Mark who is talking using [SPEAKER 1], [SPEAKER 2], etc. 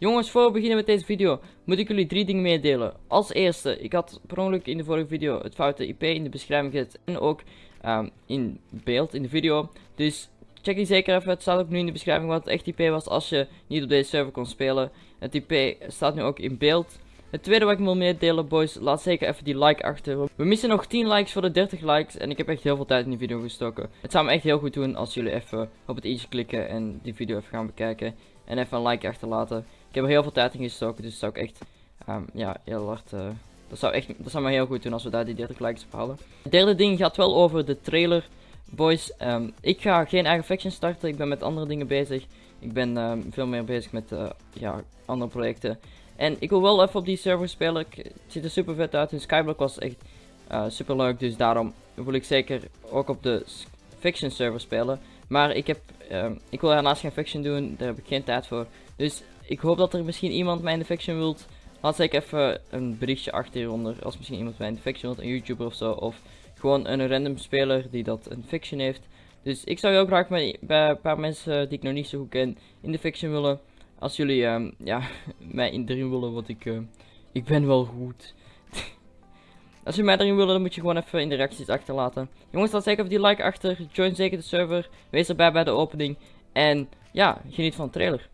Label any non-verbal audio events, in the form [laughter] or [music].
[SPEAKER 1] Jongens, voor we beginnen met deze video, moet ik jullie drie dingen meedelen. Als eerste, ik had per ongeluk in de vorige video het foute IP in de beschrijving gezet en ook um, in beeld in de video. Dus check die zeker even, het staat ook nu in de beschrijving wat het echt IP was als je niet op deze server kon spelen. Het IP staat nu ook in beeld. Het tweede wat ik wil meedelen, boys, laat zeker even die like achter. We missen nog 10 likes voor de 30 likes en ik heb echt heel veel tijd in die video gestoken. Het zou me echt heel goed doen als jullie even op het i'tje klikken en die video even gaan bekijken. En even een like achterlaten. Ik heb er heel veel tijd in gestoken, dus dat zou ik echt, um, ja, heel hard... Uh, dat zou, echt, dat zou me heel goed doen als we daar die 30 likes op halen. Het derde ding gaat wel over de trailer. Boys, um, ik ga geen eigen faction starten. Ik ben met andere dingen bezig. Ik ben um, veel meer bezig met uh, ja, andere projecten. En ik wil wel even op die server spelen. Het ziet er super vet uit. En Skyblock was echt uh, super leuk. Dus daarom wil ik zeker ook op de Fiction server spelen. Maar ik, heb, uh, ik wil daarnaast geen Fiction doen. Daar heb ik geen tijd voor. Dus ik hoop dat er misschien iemand mij in de Fiction wilt. Laat zeker even een berichtje achter hieronder. Als misschien iemand mij in de Fiction wilt. Een YouTuber of zo. Of gewoon een random speler die dat een Fiction heeft. Dus ik zou heel graag bij een paar mensen die ik nog niet zo goed ken in de Fiction willen. Als jullie um, ja, [laughs] mij in erin willen, wat ik, uh, ik ben wel goed. [laughs] Als jullie mij erin willen, dan moet je gewoon even in de reacties achterlaten. Jongens, laat zeker even die like achter. Join zeker de server. Wees erbij bij de opening. En ja, geniet van de trailer.